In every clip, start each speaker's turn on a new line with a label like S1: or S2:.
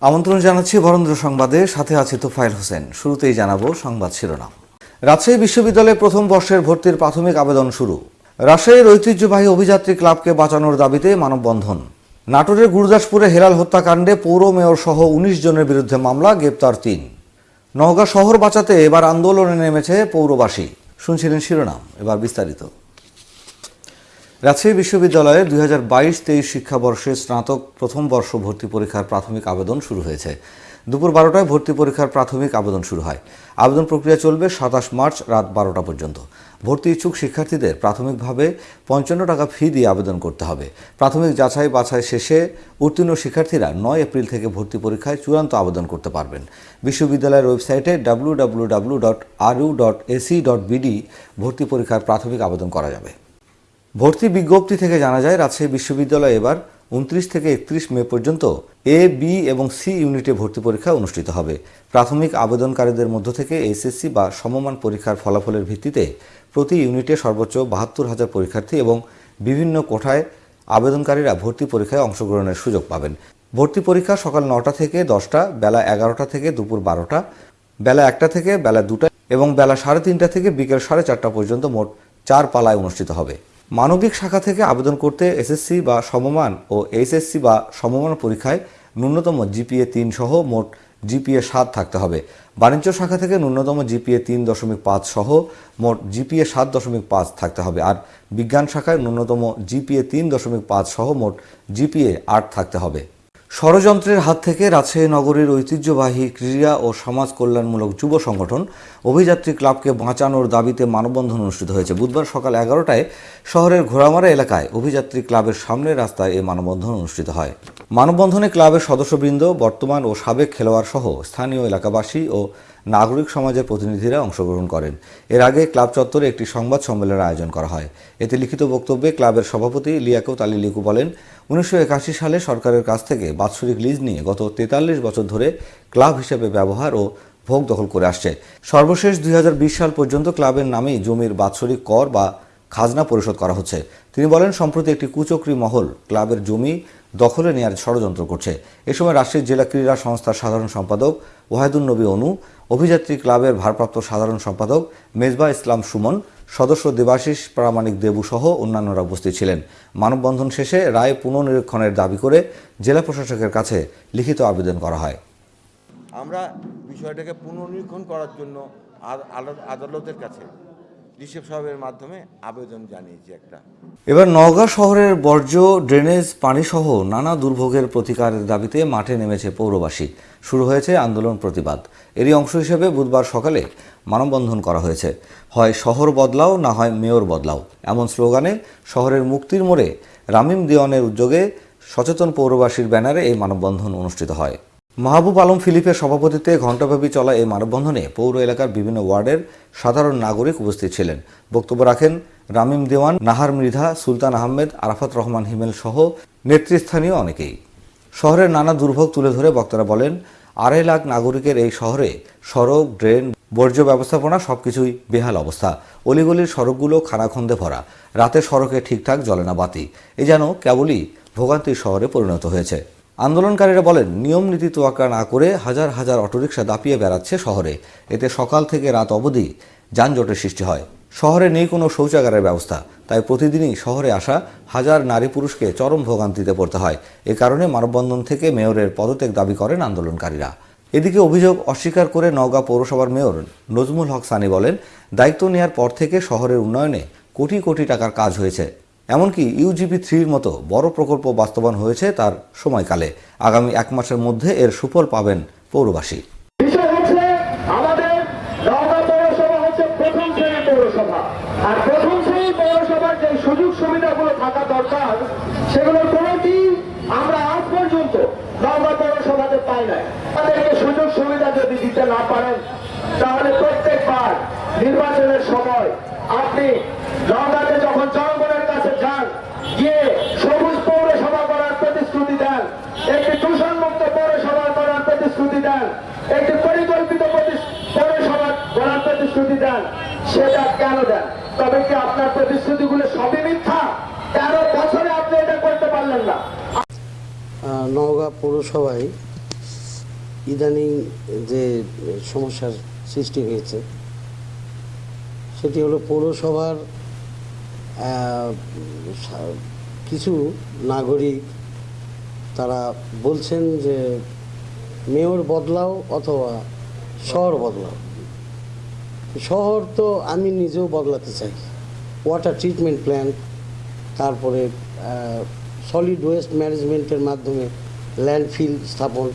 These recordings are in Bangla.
S1: আমন্ত্রণ জানাচ্ছি বরেন্দ্র সংবাদে। সাথে আছি তোফাইল হোসেন। শুরুতেই জানাব সংবাদ শিরোনাম। রাজশাহী বিশ্ববিদ্যালয়ে প্রথম বর্ষের ভর্তির প্রাথমিক আবেদন শুরু। রাজশাহীর ঐতিহ্যবাহী অভিযাত্রী ক্লাবকে বাঁচানোর দাবিতে মানববন্ধন। নাটোরের গুরুদাসপুরে হেলাল হত্যাকাণ্ডে পৌর মেয়র সহ উনিশ জনের বিরুদ্ধে মামলা, গ্রেপ্তার তিন। নওগাঁ শহর বাঁচাতে এবার আন্দোলনে নেমেছে পৌরবাসী। শুনছিলেন শিরোনাম। এবার বিস্তারিত। রাজশাহী বিশ্ববিদ্যালয়ে দুই হাজার বাইশ তেইশ শিক্ষাবর্ষে স্নাতক প্রথম বর্ষ ভর্তি পরীক্ষার প্রাথমিক আবেদন শুরু হয়েছে। দুপুর বারোটায় ভর্তি পরীক্ষার প্রাথমিক আবেদন শুরু হয়। আবেদন প্রক্রিয়া চলবে সাতাশ মার্চ রাত বারোটা পর্যন্ত। ভর্তি ইচ্ছুক শিক্ষার্থীদের প্রাথমিকভাবে পঞ্চান্ন টাকা ফি দিয়ে আবেদন করতে হবে। প্রাথমিক যাচাই বাছাই শেষে উত্তীর্ণ শিক্ষার্থীরা নয় এপ্রিল থেকে ভর্তি পরীক্ষায় চূড়ান্ত আবেদন করতে পারবেন। বিশ্ববিদ্যালয়ের ওয়েবসাইটে W W W dot RU dot AC dot BD ভর্তি পরীক্ষার প্রাথমিক আবেদন করা যাবে। ভর্তি বিজ্ঞপ্তি থেকে জানা যায়, রাজশাহী বিশ্ববিদ্যালয় এবার উনত্রিশ থেকে একত্রিশ মে পর্যন্ত এ, বি এবং সি ইউনিটে ভর্তি পরীক্ষা অনুষ্ঠিত হবে। প্রাথমিক আবেদনকারীদের মধ্য থেকে এসএসসি বা সমমান পরীক্ষার ফলাফলের ভিত্তিতে প্রতি ইউনিটে সর্বোচ্চ বাহাত্তর হাজার পরীক্ষার্থী এবং বিভিন্ন কোঠায় আবেদনকারীরা ভর্তি পরীক্ষায় অংশগ্রহণের সুযোগ পাবেন। ভর্তি পরীক্ষা সকাল নটা থেকে দশটা, বেলা এগারোটা থেকে দুপুর বারোটা, বেলা একটা থেকে বেলা দুটা এবং বেলা সাড়ে তিনটা থেকে বিকেল সাড়ে চারটা পর্যন্ত মোট চার পালায় অনুষ্ঠিত হবে। মানবিক শাখা থেকে আবেদন করতে এসএসসি বা সমমান ও এইচএসসি বা সমমান পরীক্ষায় ন্যূনতম জিপিএ তিন সহ মোট জিপিএ সাত থাকতে হবে। বাণিজ্য শাখা থেকে ন্যূনতম জিপিএ তিন দশমিক পাঁচ সহ মোট জিপিএ সাত দশমিক পাঁচ থাকতে হবে। আর বিজ্ঞান শাখায় ন্যূনতম জিপিএ তিন দশমিক পাঁচ সহ মোট জিপিএ আট থাকতে হবে। ষড়যন্ত্রের হাত থেকে রাজশাহী নগরীর ঐতিহ্যবাহী ক্রীড়া ও সমাজ কল্যাণমূলক যুব সংগঠন অভিযাত্রী ক্লাবকে বাঁচানোর দাবিতে মানববন্ধন অনুষ্ঠিত হয়েছে। বুধবার সকাল এগারোটায় শহরের ঘোড়ামারা এলাকায় অভিযাত্রী ক্লাবের সামনের রাস্তায় এই মানববন্ধন অনুষ্ঠিত হয়। মানববন্ধনে ক্লাবের সদস্যবৃন্দ, বর্তমান ও সাবেক খেলোয়াড় সহ স্থানীয় এলাকাবাসী ও নাগরিক সমাজের প্রতিনিধিরা অংশগ্রহণ করেন। এর আগে ক্লাব চত্বরে একটি সংবাদ সম্মেলনের আয়োজন করা হয়। এতে লিখিত বক্তব্যে ক্লাবের সভাপতি লিয়াকত আলী লিকু বলেন, উনিশশো একাশি সালে সরকারের কাছ থেকে বাৎসরিক লিজ নিয়ে গত তেতাল্লিশ বছর ধরে ক্লাব হিসেবে ব্যবহার ও ভোগ দখল করে আসছে। সর্বশেষ দুই হাজার বিশ সাল পর্যন্ত ক্লাবের নামেই জমির বাৎসরিক কর বা খাজনা পরিশোধ করা হচ্ছে। তিনি বলেন, সম্প্রতি একটি কুচক্রি মহল ক্লাবের জমি দখলে নেওয়ার ষড়যন্ত্র করছে। এ সময় রাজশাহী জেলা ক্রীড়া সংস্থার সাধারণ সম্পাদক ওয়াহেদুল নবী অনু, অভিযাত্রী ক্লাবের ভারপ্রাপ্ত সাধারণ সম্পাদক মেজবা ইসলাম সুমন, সদস্য দেবাশিস, প্রামাণিক দেবু সহ অন্যান্যরা উপস্থিত ছিলেন। মানববন্ধন শেষে রায় পুনর্নিরীক্ষণের দাবি করে জেলা প্রশাসকের কাছে লিখিত আবেদন করা হয়।
S2: আমরা বিষয়টাকে পুনর্নিরীক্ষণ করার জন্য আদ- আদালতের কাছে রিসেপ সাহেবের মাধ্যমে আবেদন জানিয়েছি একটা।
S1: এবার নওগাঁ শহরের বর্জ্য, ড্রেনেজ, পানিসহ নানা দুর্ভোগের প্রতিকারের দাবিতে মাঠে নেমেছে পৌরবাসী। শুরু হয়েছে আন্দোলন প্রতিবাদ। এরই অংশ হিসেবে বুধবার সকালে মানববন্ধন করা হয়েছে। হয় শহর বদলাও, না হয় মেয়র বদলাও। এমন স্লোগানে শহরের মুক্তির মোড়ে রামিম দেওয়ানের উদ্যোগে সচেতন পৌরবাসীর ব্যানারে এই মানববন্ধন অনুষ্ঠিত হয়। মাহবুব আলম ফিলিপের সভাপতিত্বে ঘণ্টাব্যাপী চলা এই মানববন্ধনে পৌর এলাকার বিভিন্ন ওয়ার্ডের সাধারণ নাগরিক উপস্থিত ছিলেন। বক্তব্য রাখেন রামিম দেওয়ান, নাহার মৃধা, সুলতান আহমেদ, আরাফাত রহমান হিমেল সহ নেতৃস্থানীয় অনেকেই। শহরের নানা দুর্ভোগ তুলে ধরে বক্তারা বলেন, আড়াই লাখ নাগরিকের এই শহরে সড়ক, ড্রেন, বর্জ্য ব্যবস্থাপনা সবকিছুই বেহাল অবস্থা। অলিগলির সড়কগুলো খানাখন্দে ভরা। রাতে সড়কে ঠিকঠাক জ্বলে না বাতি। এ যেন কেবলই ভোগান্তির শহরে পরিণত হয়েছে। আন্দোলনকারীরা বলেন, নিয়ম নীতি তোয়াক্কা না করে হাজার হাজার অটোরিকশা দাপিয়ে বেড়াচ্ছে শহরে। এতে সকাল থেকে রাত অবধি যানজটের সৃষ্টি হয়। শহরে নেই কোনো শৌচাগারের ব্যবস্থা। তাই প্রতিদিনই শহরে আসা হাজার নারী পুরুষকে চরম ভোগান্তিতে পড়তে হয়। এ কারণে মানববন্ধন থেকে মেয়রের পদত্যাগ দাবি করেন আন্দোলনকারীরা। এদিকে অভিযোগ অস্বীকার করে নওগাঁ পৌরসভার মেয়র নজমুল হক সানি বলেন, দায়িত্ব নেওয়ার পর থেকে শহরের উন্নয়নে কোটি কোটি টাকার কাজ হয়েছে। এমনকি ইউজিপি থ্রির মতো বড় প্রকল্প বাস্তবায়ন হয়েছে তার সময়কালে। আগামী এক মাসের মধ্যে এর সুফল পাবেন পৌরবাসী।
S3: সুযোগ সুবিধা তাহলে প্রত্যেকবার নির্বাচনের সময় আপনি নওগাঁতে যখন গিয়ে সবুজ পৌরসভা করার প্রতিশ্রুতি দেন, একটি দূষণমুক্ত পৌরসভা করার প্রতিশ্রুতি দেন, একটি পরিকল্পিত পৌরসভা করার প্রতিশ্রুতি দেন, সেটা কেন দেন? তবে কি আপনার প্রতিশ্রুতিগুলো সবই মিথ্যা? তেরো বছরে আপনি এটা করতে পারলেন না।
S4: নওগাঁ পৌরসভায় ইদানিং যে সমস্যার সৃষ্টি হয়েছে, সেটি হলো পৌরসভার কিছু নাগরিক তারা বলছেন যে মেয়র বদলাও অথবা শহর বদলাও। শহর তো আমি নিজেও বদলাতে চাই। ওয়াটার ট্রিটমেন্ট প্ল্যান্ট তারপরে সলিড ওয়েস্ট ম্যানেজমেন্টের মাধ্যমে ল্যান্ডফিল স্থাপন,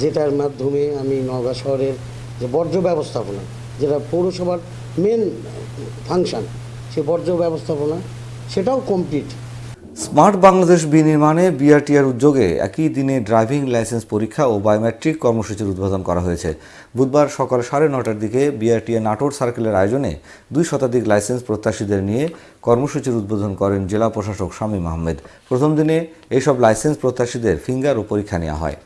S4: যেটার মাধ্যমে আমি নওগাঁ শহরের যে বর্জ্য ব্যবস্থাপনা, যেটা পৌরসভার মেন ফাংশন সে বর্জ্য ব্যবস্থাপনা, সেটাও কমপ্লিট
S1: স্মার্ট বাংলাদেশ বিনির্মাণে বিআরটিআর উদ্যোগে একই দিনে ড্রাইভিং লাইসেন্স পরীক্ষা ও বায়োমেট্রিক কর্মসূচির উদ্বোধন করা হয়েছে। বুধবার সকাল সাড়ে নটার দিকে বিআরটিএ নাটোর সার্কেলের আয়োজনে দুই শতাধিক লাইসেন্স প্রত্যাশীদের নিয়ে কর্মসূচির উদ্বোধন করেন জেলা প্রশাসক শামীম আহমেদ। প্রথম দিনে এইসব লাইসেন্স প্রত্যাশীদের ফিঙ্গার ও পরীক্ষা নেওয়া হয়।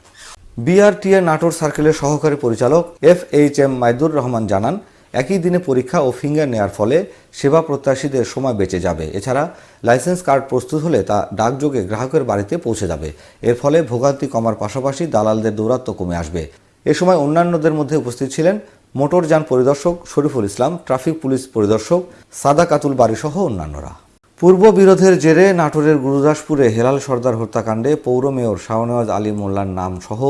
S1: বিআরটিএ নাটোর সার্কেলের সহকারী পরিচালক F H M Maidur Rahman জানান একই দিনে পরীক্ষা ও ফিঙ্গার নেয়ার ফলে সেবা প্রত্যাশীদের সময় বেঁচে যাবে। এছাড়া লাইসেন্স কার্ড প্রস্তুত হলে তা ডাকযোগে গ্রাহকের বাড়িতে পৌঁছে যাবে। এর ফলে ভোগান্তি কমার পাশাপাশি দালালদের দৌরাত্ম্য কমে আসবে। এ সময় অন্যান্যদের মধ্যে উপস্থিত ছিলেন মোটরযান পরিদর্শক শরীফুল ইসলাম, ট্রাফিক পুলিশ পরিদর্শক সাদা কাতুল বাড়িসহ অন্যান্যরা। পূর্ব বিরোধের জেরে নাটোরের গুরুদাসপুরে হেলাল সর্দার হত্যাকাণ্ডে পৌর মেয়র শাহনওয়াজ আলী মোল্লার নাম সহ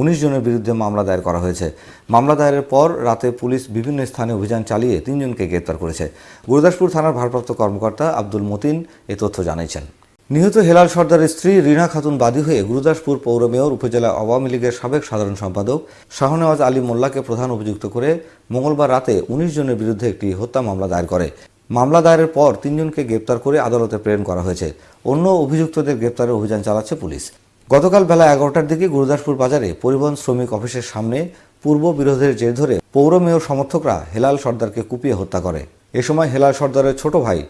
S1: উনিশ জনের বিরুদ্ধে মামলা দায়ের করা হয়েছে। মামলা দায়েরের পর রাতে পুলিশ বিভিন্ন স্থানে অভিযান চালিয়ে তিনজনকে গ্রেপ্তার করেছে। গুরুদাসপুর থানার ভারপ্রাপ্ত কর্মকর্তা আব্দুল মতিন এ তথ্য জানিয়েছেন। নিহত হেলাল সর্দারের স্ত্রী রিনা খাতুন বাদী হয়ে গুরুদাসপুর পৌর মেয়র উপজেলা আওয়ামী লীগের সাবেক সাধারণ সম্পাদক শাহনেওয়াজ আলী মোল্লাকে প্রধান অভিযুক্ত করে মঙ্গলবার রাতে উনিশ জনের বিরুদ্ধে একটি হত্যা মামলা দায়ের করে। মামলা দায়েরের পর তিনজনকে গ্রেপ্তার করে আদালতে প্রেরণ করা হয়েছে। অন্য অভিযুক্তদের গ্রেপ্তারের অভিযান চালাচ্ছে পুলিশ। গতকাল বেলা এগারোটার দিকে গুরুদাসপুর বাজারে পরিবহন শ্রমিক অফিসের সামনে পূর্ব বিরোধের জের ধরে পৌর মেয়র সমর্থকরা হেলাল সর্দারকে কুপিয়ে হত্যা করে। এ সময় হেলাল সর্দারের ছোট ভাই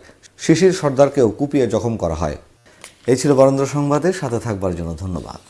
S1: শিশির সর্দারকেও কুপিয়ে জখম করা হয়। এই ছিল বরেন্দ্র সংবাদের, সাথে থাকবার জন্য ধন্যবাদ।